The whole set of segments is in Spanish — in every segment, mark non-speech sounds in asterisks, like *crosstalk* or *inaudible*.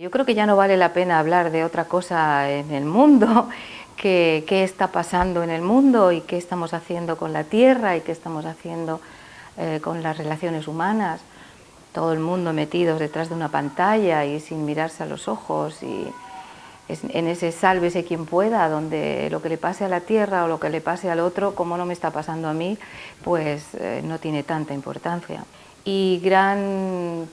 Yo creo que ya no vale la pena hablar de otra cosa en el mundo, *laughs* que qué está pasando en el mundo y qué estamos haciendo con la Tierra y qué estamos haciendo eh, con las relaciones humanas. Todo el mundo metidos detrás de una pantalla y sin mirarse a los ojos y en ese sálvese quien pueda, donde lo que le pase a la Tierra o lo que le pase al otro, como no me está pasando a mí, pues eh, no tiene tanta importancia. Y gran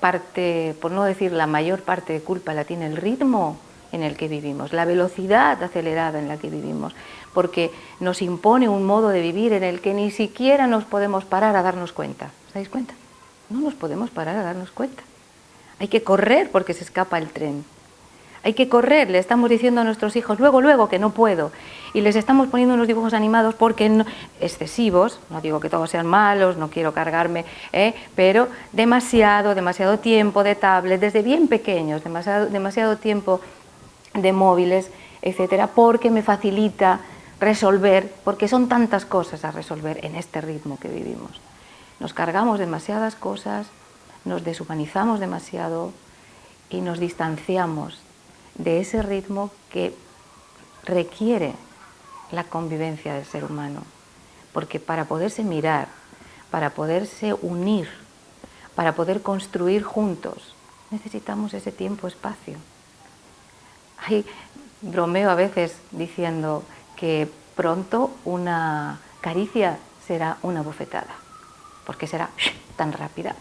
parte, por no decir la mayor parte de culpa, la tiene el ritmo en el que vivimos, la velocidad acelerada en la que vivimos, porque nos impone un modo de vivir en el que ni siquiera nos podemos parar a darnos cuenta. ¿Os dais cuenta? No nos podemos parar a darnos cuenta. Hay que correr porque se escapa el tren hay que correr, le estamos diciendo a nuestros hijos, luego, luego, que no puedo. Y les estamos poniendo unos dibujos animados porque no, excesivos, no digo que todos sean malos, no quiero cargarme, ¿eh? pero demasiado, demasiado tiempo de tablet, desde bien pequeños, demasiado, demasiado tiempo de móviles, etcétera, porque me facilita resolver, porque son tantas cosas a resolver en este ritmo que vivimos. Nos cargamos demasiadas cosas, nos deshumanizamos demasiado y nos distanciamos de ese ritmo que requiere la convivencia del ser humano. Porque para poderse mirar, para poderse unir, para poder construir juntos, necesitamos ese tiempo-espacio. Hay bromeo a veces diciendo que pronto una caricia será una bofetada, porque será tan rápida.